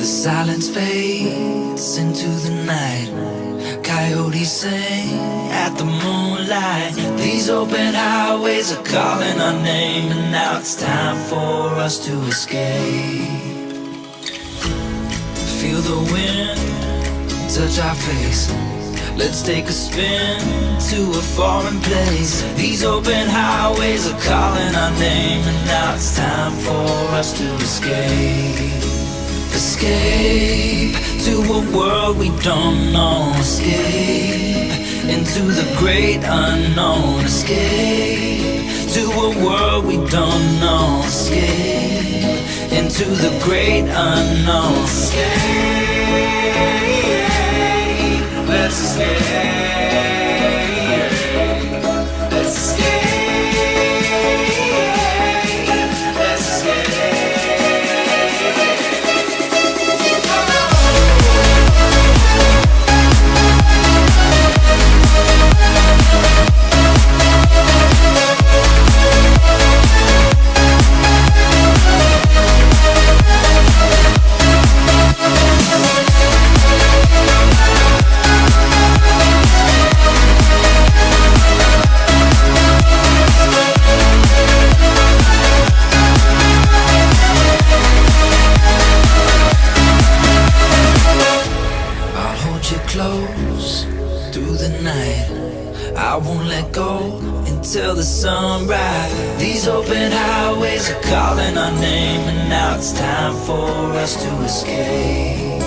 The silence fades into the night. Coyotes sing at the moonlight. These open highways are calling our name, and now it's time for us to escape. Feel the wind touch our face. Let's take a spin to a foreign place. These open highways are calling our name, and now it's time for us to escape. Escape to a world we don't know. Escape into the great unknown. Escape to a world we don't know. Escape into the great unknown. Escape. Let's escape. You close through the night. I won't let go until the sunrise. These open highways are calling our name, and now it's time for us to escape.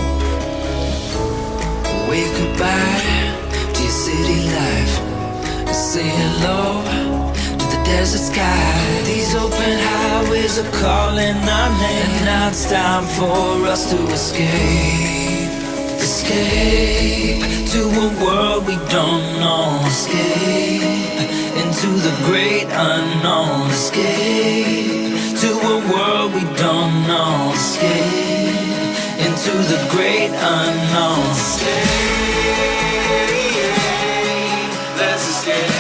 Wave goodbye to your city life. And say hello to the desert sky. These open highways are calling our name, and now it's time for us to escape. Escape to a world we don't know. Escape into the great unknown. Escape to a world we don't know. Escape into the great unknown. Escape. Let's escape.